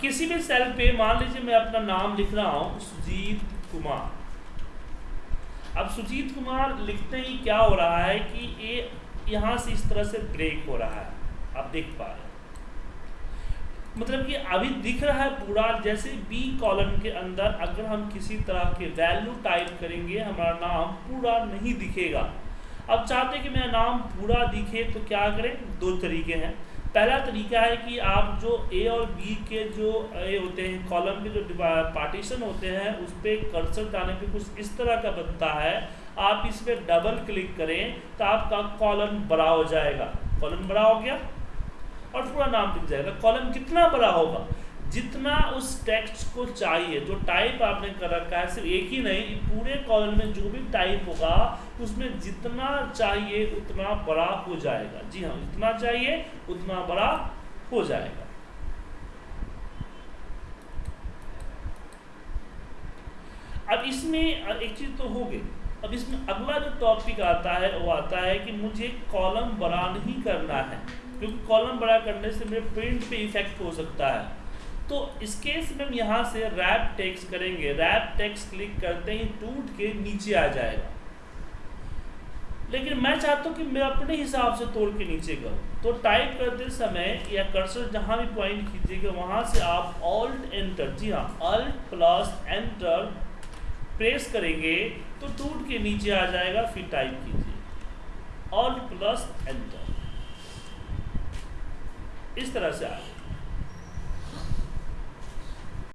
किसी भी सेल पे मान लीजिए मैं अपना नाम लिख रहा हूँ सुजीत कुमार। अब सुजीत कुमार लिखते ही क्या हो रहा है कि ये यहाँ से इस तरह से ब्रेक हो रहा है। आप देख पा रहे मतलब कि अभी दिख रहा है पूरा, जैसे बी कॉलम के अंदर अगर हम किसी तरह के वैल्यू टाइप करेंगे, हमारा नाम पूरा नहीं दिखेगा। अब चाहते कि मेरा नाम पूरा दिखे तो क्या करें? दो तरीके हैं। पहला तरीका है कि आप जो ए और बी के जो, ए होते हैं कॉलम के जो पार्टीशन होते हैं, उस पर कर्सर डालने पे कुछ इस तरह का बनता है। आप इस पर डबल क्लिक करें तो आपका कॉलम बड़ा हो जाएगा। कॉलम बड़ा हो गया और पूरा नाम दिख जाएगा। कॉलम कितना बड़ा होगा? जितना उस टेक्स्ट को चाहिए, जो टाइप आपने कर रखा है, सिर्फ़ एक ही नहीं पूरे कॉलम में जो भी टाइप होगा, उसमें जितना चाहिए, उतना बड़ा हो जाएगा। जी हाँ जितना चाहिए, उतना बड़ा हो जाएगा। अब इसमें एक चीज़ तो हो गई। अब इसमें अगला जो टॉपिक आता है, वो आता है कि मुझे कॉलम बड़ा नहीं करना है, क्योंकि कॉलम बड़ा करने से मेरे प्रिंट पे इफ़ेक्ट हो सकता है। तो इस केस में हम यहाँ से रैप टेक्स करेंगे। रैप टेक्स क्लिक करते ही टूट के नीचे आ जाएगा। लेकिन मैं चाहता हूँ कि मैं अपने हिसाब से तोड़ के नीचे करूँ। तो टाइप करते समय या कर्सर जहाँ भी पॉइंट कीजिएगा वहाँ से आप ऑल्ट एंटर जी हाँ अल्ट प्लस एंटर प्रेस करेंगे तो टूट के नीचे आ जाएगा, फिर टाइप कीजिए। ऑल्ट प्लस एंटर इस तरह से आएगा